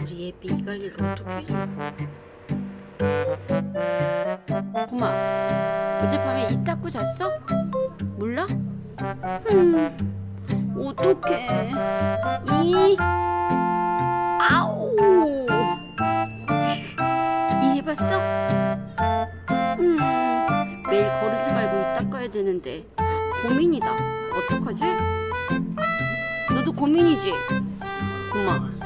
우리 예비 이 관리를 어떻게 고마 어젯밤에 이 닦고 잤어? 몰라? 음, 어떡해 이 아우 이 해봤어? 음, 매일 거르지 말고 이 닦아야 되는데 고민이다 어떡하지? 너도 고민이지? 고마